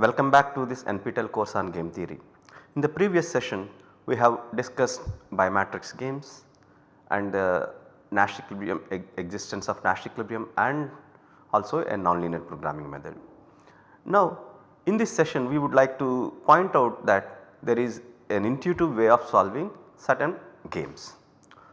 Welcome back to this NPTEL course on game theory. In the previous session we have discussed bimatrix games and the Nash equilibrium existence of Nash equilibrium and also a nonlinear programming method. Now in this session we would like to point out that there is an intuitive way of solving certain games.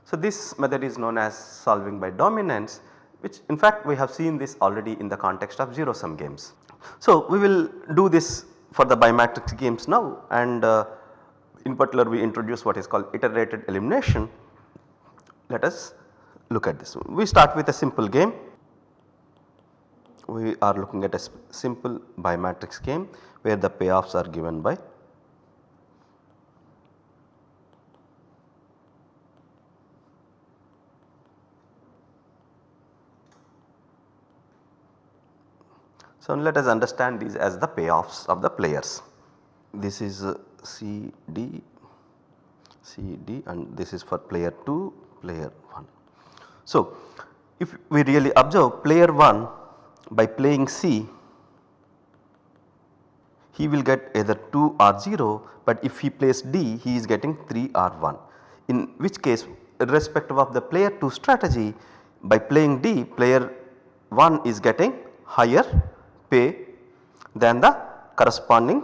So this method is known as solving by dominance which in fact we have seen this already in the context of 0 sum games. So we will do this for the bimatrix games now and uh, in particular we introduce what is called iterated elimination. Let us look at this. We start with a simple game. We are looking at a simple bimatrix game where the payoffs are given by So, let us understand these as the payoffs of the players. This is C D C D and this is for player 2 player 1. So, if we really observe player 1 by playing C he will get either 2 or 0 but if he plays D he is getting 3 or 1 in which case irrespective of the player 2 strategy by playing D player 1 is getting higher pay than the corresponding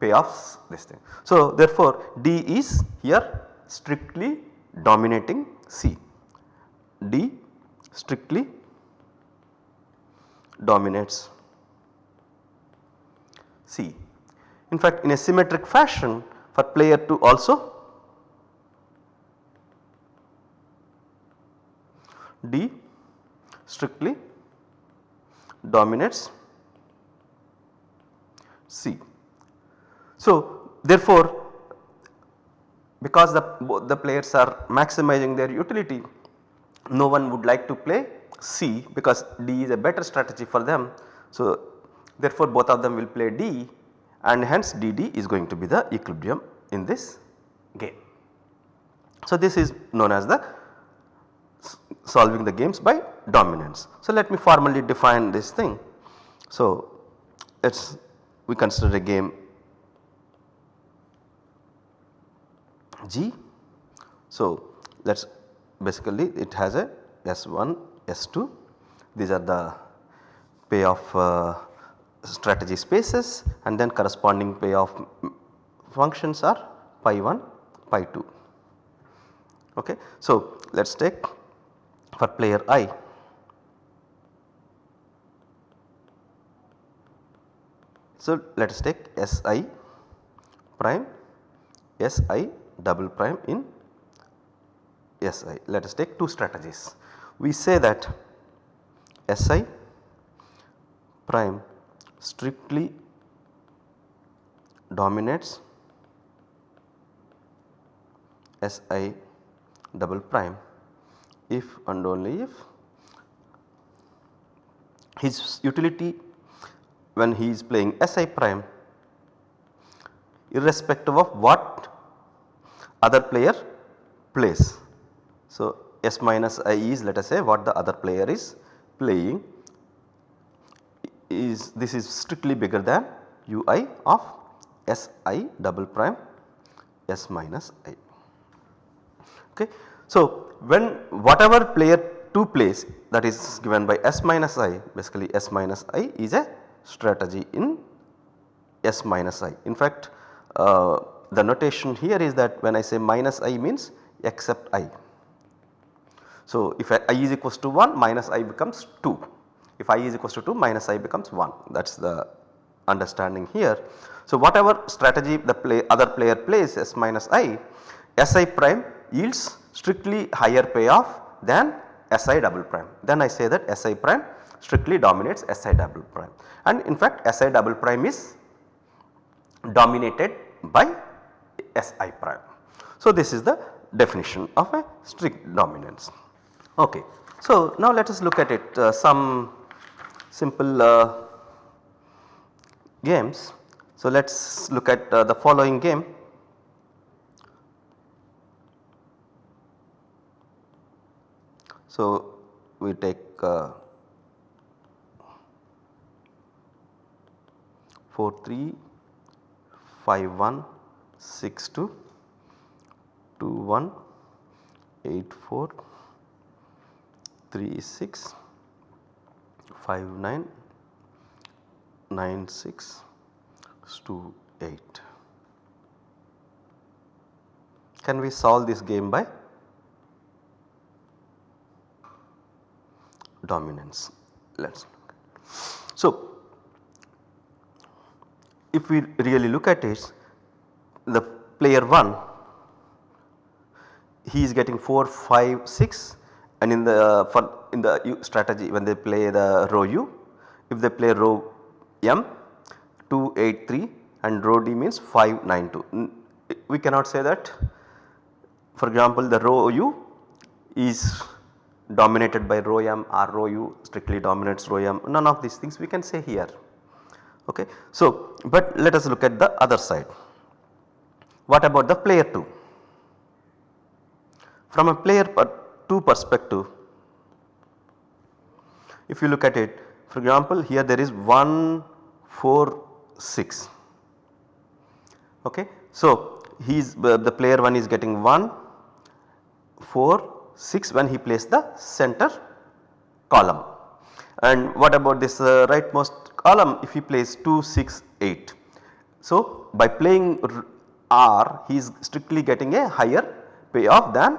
payoffs this thing. So therefore D is here strictly dominating C, D strictly dominates C. In fact in a symmetric fashion for player 2 also D strictly dominates C. So therefore because the the players are maximizing their utility no one would like to play C because D is a better strategy for them. So therefore both of them will play D and hence DD is going to be the equilibrium in this game. So this is known as the solving the games by dominance. So let me formally define this thing. So let us we consider a game G. So let us basically it has a S1, S2 these are the payoff uh, strategy spaces and then corresponding payoff functions are pi 1, pi 2. Okay. So let us take for player i So let us take Si prime Si double prime in Si. Let us take two strategies. We say that Si prime strictly dominates Si double prime if and only if his utility when he is playing Si prime irrespective of what other player plays. So, S minus I is let us say what the other player is playing is this is strictly bigger than Ui of Si double prime S minus I. Okay. So, when whatever player 2 plays that is given by S minus I basically S minus I is a strategy in S minus i. In fact, uh, the notation here is that when I say minus i means except i. So, if i is equals to 1 minus i becomes 2, if i is equals to 2 minus i becomes 1 that is the understanding here. So, whatever strategy the play other player plays S minus i, Si prime yields strictly higher payoff than Si double prime. Then I say that Si prime strictly dominates Si double prime and in fact Si double prime is dominated by Si prime. So this is the definition of a strict dominance. Okay. So now let us look at it uh, some simple uh, games. So let us look at uh, the following game. So we take 4 3 5 1 6 2 2 1 8 4 3 6 5 9 9 6 2 8. Can we solve this game by dominance? Let us look. So, if we really look at it the player 1 he is getting 4 5 6 and in the uh, for in the strategy when they play the row u if they play row m 2 8 3 and row d means 5 9 2 we cannot say that. For example the row u is dominated by row m or row u strictly dominates row m. None of these things we can say here okay. So, but let us look at the other side. What about the player 2? From a player 2 perspective, if you look at it for example here there is 1 4 6 okay. So, he is uh, the player 1 is getting 1 4 6 when he plays the center column and what about this uh, rightmost column if he plays 2 6 8. So, by playing R he is strictly getting a higher payoff than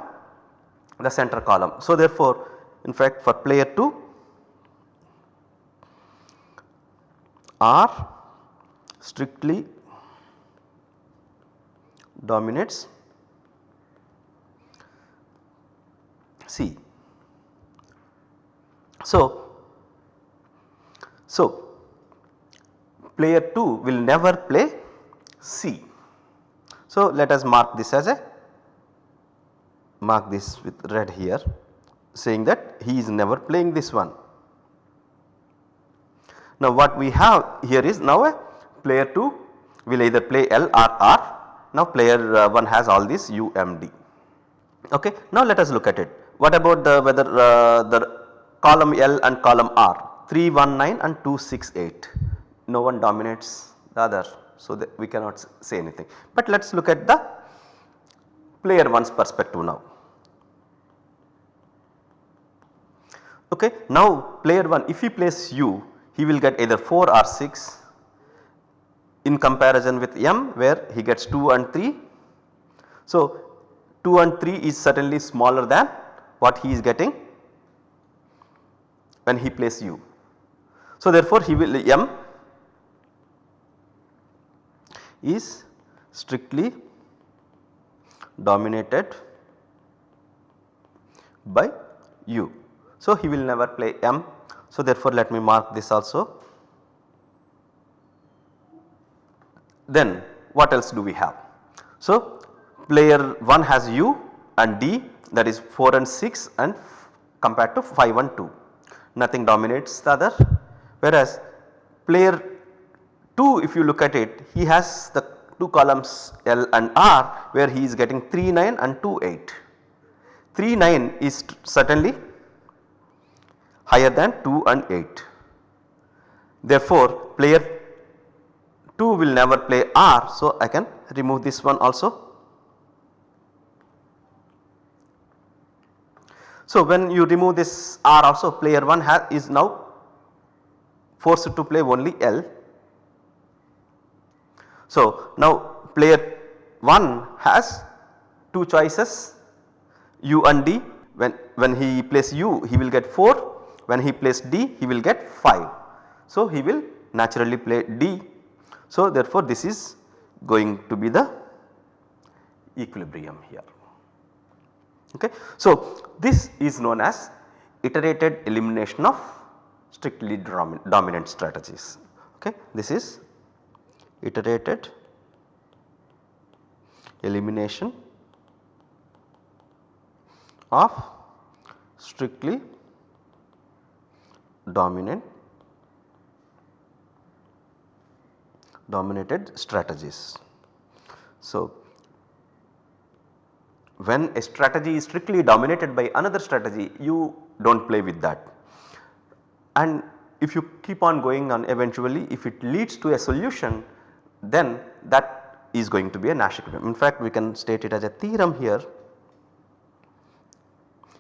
the center column. So, therefore, in fact for player 2 R strictly dominates C. So, so player 2 will never play C. So, let us mark this as a mark this with red here saying that he is never playing this one. Now what we have here is now a player 2 will either play L or R. Now player uh, 1 has all this UMD. Okay. Now let us look at it. What about the whether uh, the column L and column R 319 and 268 no one dominates the other. So, we cannot say anything. But let us look at the player 1's perspective now. Okay. Now player 1 if he plays U he will get either 4 or 6 in comparison with M where he gets 2 and 3. So 2 and 3 is certainly smaller than what he is getting when he plays U. So therefore he will M is strictly dominated by U. So, he will never play M. So, therefore, let me mark this also. Then what else do we have? So, player 1 has U and D that is 4 and 6 and compared to 5 and 2 nothing dominates the other whereas player 2 if you look at it he has the 2 columns L and R where he is getting 3 9 and 2 8. 3 9 is certainly higher than 2 and 8. Therefore, player 2 will never play R. So, I can remove this one also. So, when you remove this R also player 1 has is now forced to play only L. So, now player 1 has 2 choices U and D when, when he plays U he will get 4 when he plays D he will get 5. So, he will naturally play D. So, therefore, this is going to be the equilibrium here. Okay. So, this is known as iterated elimination of strictly dominant strategies. Okay. This is iterated elimination of strictly dominant dominated strategies. So, when a strategy is strictly dominated by another strategy you do not play with that and if you keep on going on eventually if it leads to a solution then that is going to be a Nash equilibrium. In fact we can state it as a theorem here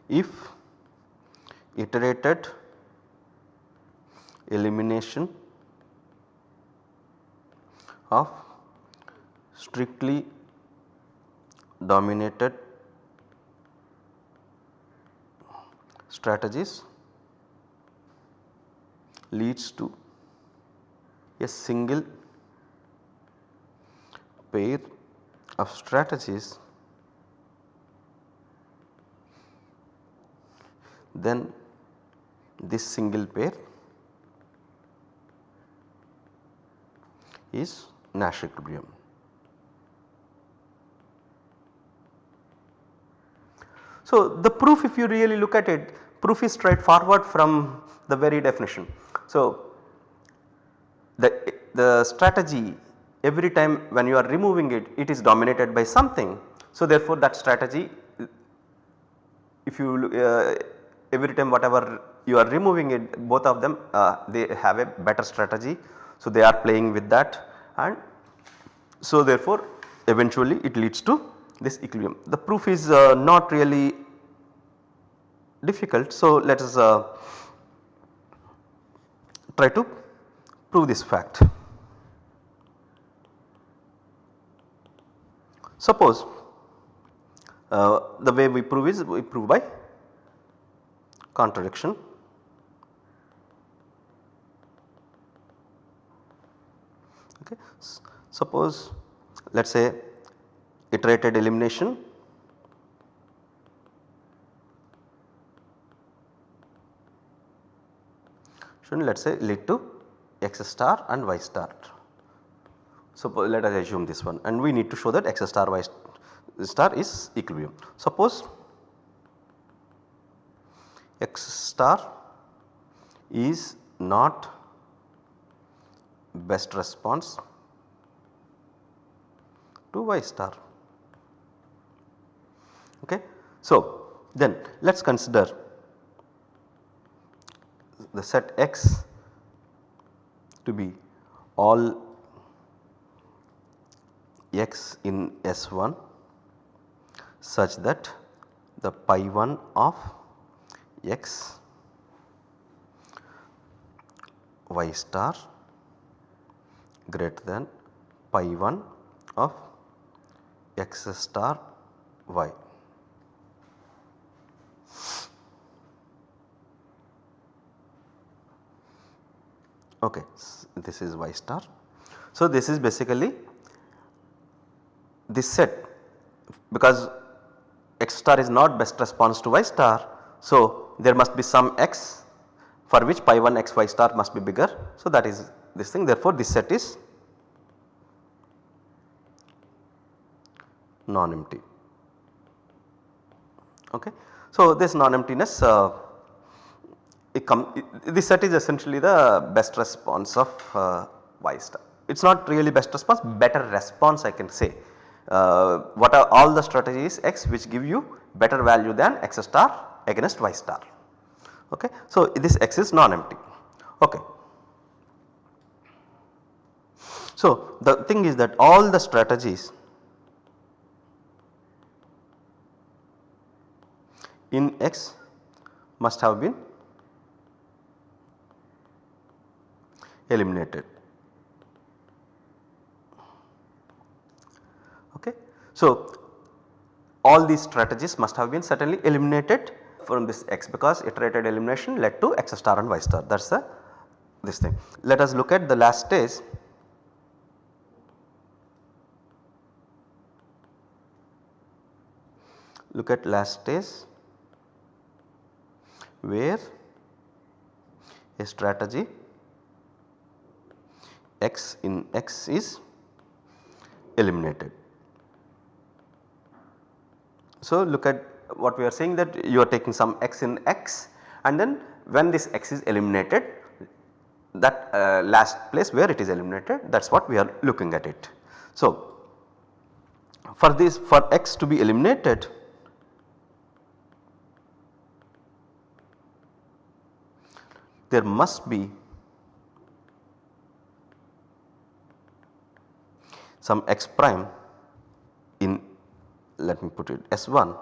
if iterated elimination of strictly dominated strategies leads to a single pair of strategies then this single pair is Nash equilibrium. So, the proof if you really look at it proof is straightforward from the very definition. So, the, the strategy every time when you are removing it it is dominated by something. So, therefore, that strategy if you uh, every time whatever you are removing it both of them uh, they have a better strategy. So, they are playing with that and so therefore, eventually it leads to this equilibrium. The proof is uh, not really difficult. So, let us uh, try to prove this fact. Suppose uh, the way we prove is we prove by contradiction. Okay. Suppose let us say iterated elimination should let us say lead to x star and y star. So, let us assume this one and we need to show that x star y star is equilibrium. Suppose x star is not best response to y star. Okay. So, then let us consider the set x to be all x in S1 such that the pi 1 of x y star greater than pi 1 of x star y. Okay, this is y star. So, this is basically this set because x star is not best response to y star. So, there must be some x for which pi 1 x y star must be bigger. So, that is this thing therefore, this set is non-empty. Okay. So, this non-emptiness uh, this set is essentially the best response of uh, y star. It is not really best response better response I can say. Uh, what are all the strategies x which give you better value than x star against y star. Okay. So, this x is non-empty. Okay. So, the thing is that all the strategies in x must have been eliminated. Okay. So, all these strategies must have been certainly eliminated from this x because iterated elimination led to x star and y star that is the this thing. Let us look at the last stage look at last stage where a strategy x in x is eliminated. So, look at what we are saying that you are taking some x in x and then when this x is eliminated that uh, last place where it is eliminated that is what we are looking at it. So, for this for x to be eliminated there must be some x prime in let me put it S1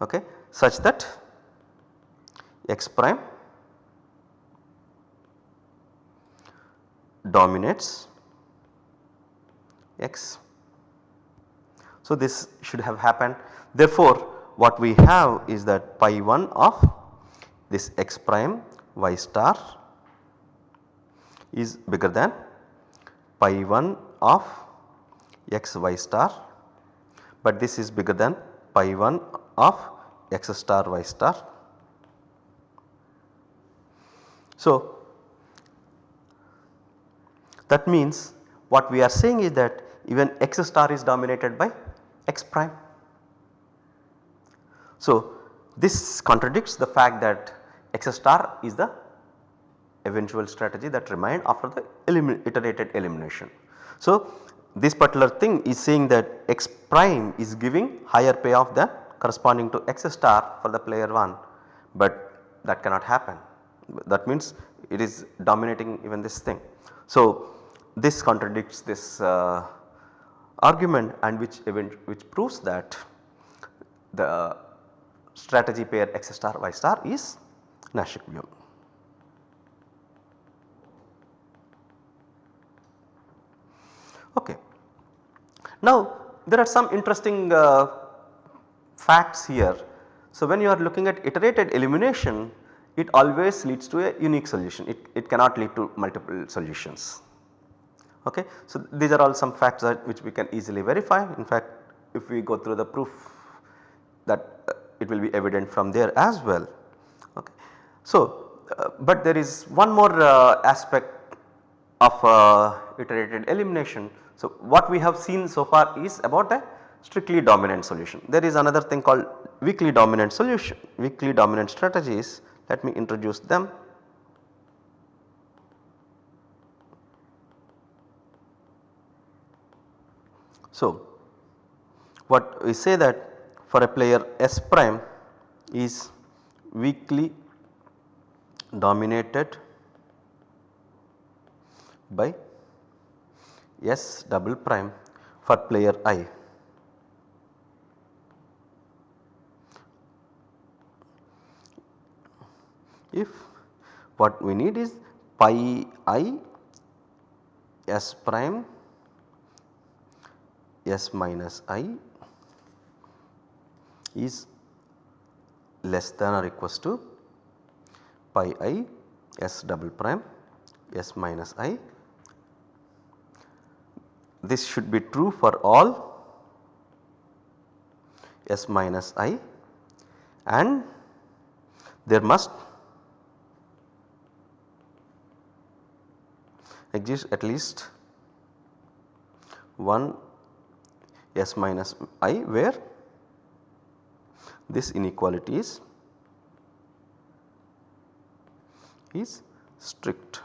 okay, such that x prime dominates x. So, this should have happened. Therefore, what we have is that pi 1 of this x prime y star is bigger than pi 1 of x y star, but this is bigger than pi 1 of x star y star. So, that means what we are saying is that even x star is dominated by x prime. So, this contradicts the fact that x star is the eventual strategy that remained after the iterated elimination. So, this particular thing is saying that x prime is giving higher payoff than corresponding to x star for the player 1, but that cannot happen that means it is dominating even this thing. So, this contradicts this uh, argument and which event which proves that the strategy pair x star y star is Nash equilibrium. Okay. Now there are some interesting uh, facts here. So when you are looking at iterated elimination it always leads to a unique solution it, it cannot lead to multiple solutions. Okay. So these are all some facts that which we can easily verify in fact if we go through the proof that uh, it will be evident from there as well. Okay. So, uh, but there is one more uh, aspect of uh, iterated elimination. So, what we have seen so far is about a strictly dominant solution. There is another thing called weakly dominant solution, weakly dominant strategies let me introduce them. So, what we say that for a player S prime is weakly dominated by S double prime for player I. If what we need is pi i S prime S minus i is less than or equals to pi i S double prime S minus i. This should be true for all S minus i and there must exist at least one S minus i where this inequality is is strict.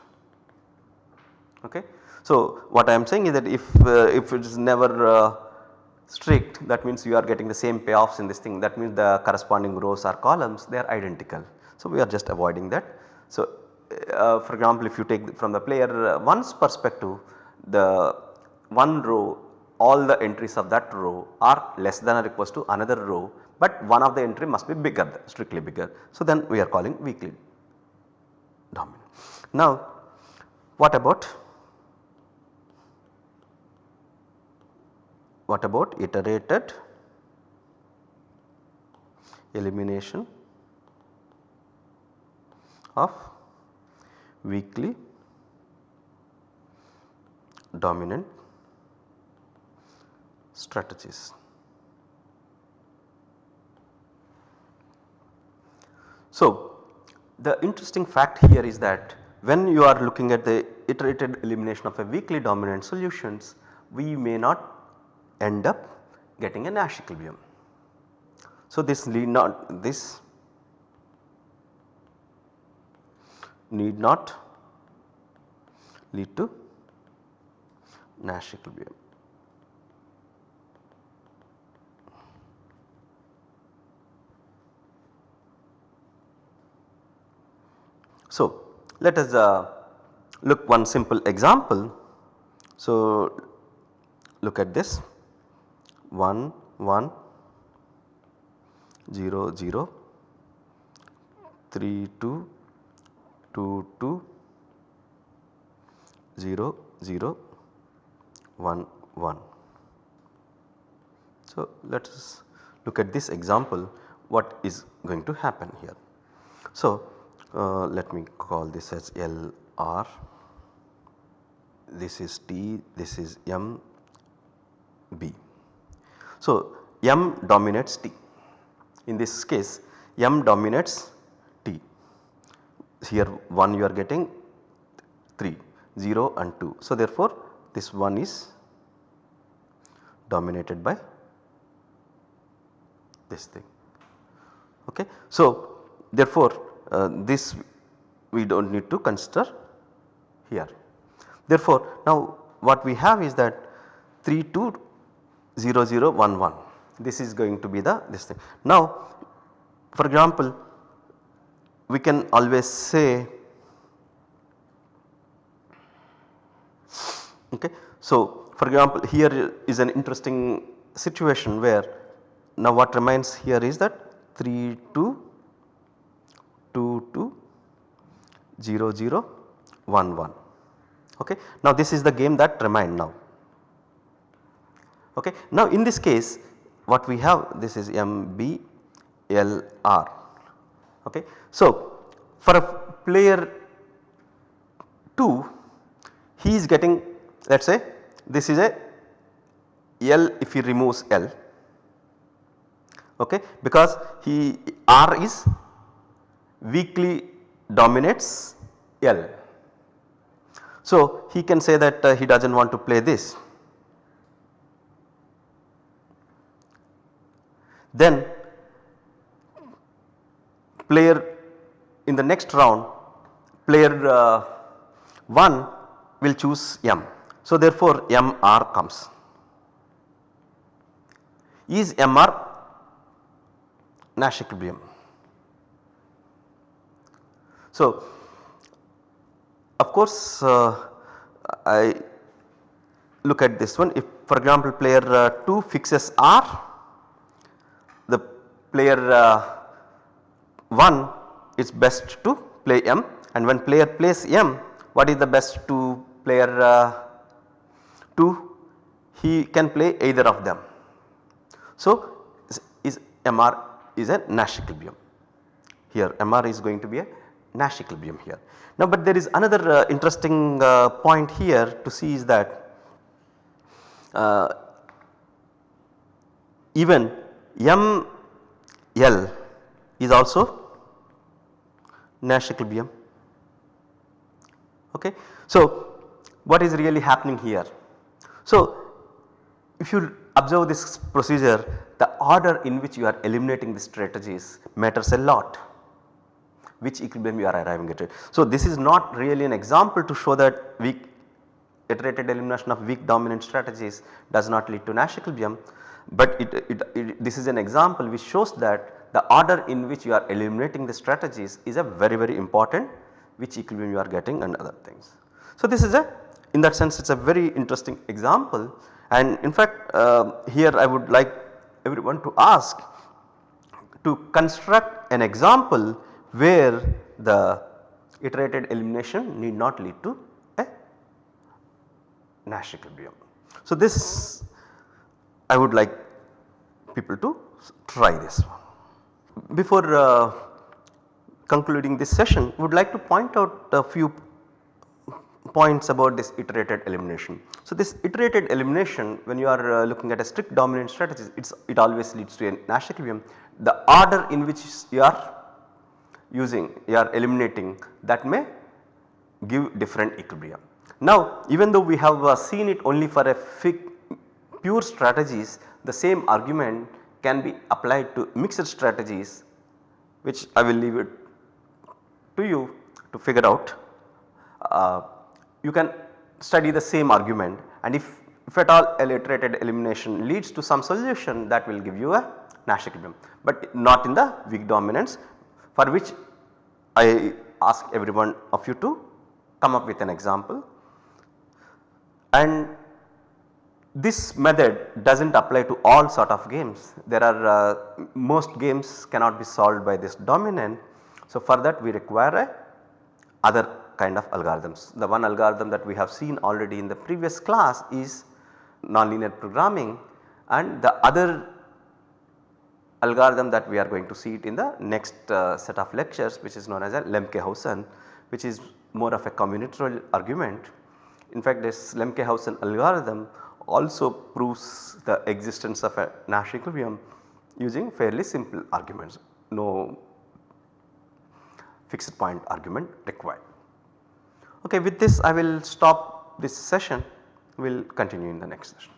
Okay. So, what I am saying is that if uh, if it is never uh, strict that means you are getting the same payoffs in this thing that means the corresponding rows or columns they are identical. So, we are just avoiding that. So, uh, for example if you take from the player 1's perspective the one row all the entries of that row are less than or equals to another row but one of the entry must be bigger strictly bigger. So, then we are calling weakly dominant. Now what about what about iterated elimination of weakly dominant strategies. So, the interesting fact here is that when you are looking at the iterated elimination of a weakly dominant solutions, we may not end up getting a Nash equilibrium. So, this need not this need not lead to Nash equilibrium. So, let us uh, look one simple example. So, look at this 1 1 0 0 3 2 2 2 0 0 1 1. So, let us look at this example what is going to happen here. So, uh, let me call this as L R, this is T, this is M B. So, M dominates T in this case M dominates T here 1 you are getting 3 0 and 2. So, therefore, this one is dominated by this thing. Okay. So, therefore, uh, this we do not need to consider here. Therefore, now what we have is that 3 2 0 0 1 1 this is going to be the this thing. Now for example we can always say Okay. So, for example here is an interesting situation where now what remains here is that 3 2 2 2 0 0 1 1 okay. Now this is the game that remained now okay. Now in this case what we have this is M B L R okay. So for a player 2 he is getting let us say this is a L if he removes L okay because he R is weakly dominates L. So he can say that uh, he does not want to play this. Then player in the next round player uh, 1 will choose M. So, therefore, MR comes. Is MR Nash equilibrium? So, of course, uh, I look at this one if for example player uh, 2 fixes R, player uh, 1 it's best to play M and when player plays M what is the best to player uh, 2 he can play either of them. So is MR is a Nash equilibrium here MR is going to be a Nash equilibrium here. Now but there is another uh, interesting uh, point here to see is that uh, even ML is also Nash equilibrium okay. So what is really happening here so, if you observe this procedure the order in which you are eliminating the strategies matters a lot which equilibrium you are arriving at. So, this is not really an example to show that weak iterated elimination of weak dominant strategies does not lead to Nash equilibrium, but it, it, it, this is an example which shows that the order in which you are eliminating the strategies is a very very important which equilibrium you are getting and other things. So, this is a in that sense it is a very interesting example and in fact uh, here I would like everyone to ask to construct an example where the iterated elimination need not lead to a Nash equilibrium. So this I would like people to try this one. Before uh, concluding this session would like to point out a few points about this iterated elimination. So, this iterated elimination when you are uh, looking at a strict dominant strategy it's, it always leads to a Nash equilibrium. The order in which you are using you are eliminating that may give different equilibrium. Now even though we have uh, seen it only for a pure strategies the same argument can be applied to mixed strategies which I will leave it to you to figure out. Uh, you can study the same argument and if, if at all a iterated elimination leads to some solution that will give you a Nash equilibrium, but not in the weak dominance for which I ask every one of you to come up with an example. And this method does not apply to all sort of games. There are uh, most games cannot be solved by this dominant. So, for that we require a other kind of algorithms. The one algorithm that we have seen already in the previous class is nonlinear programming and the other algorithm that we are going to see it in the next uh, set of lectures which is known as a Lemke-Howson which is more of a combinatorial argument. In fact, this Lemke-Howson algorithm also proves the existence of a Nash equilibrium using fairly simple arguments, no fixed point argument required. Okay, with this I will stop this session, we will continue in the next session.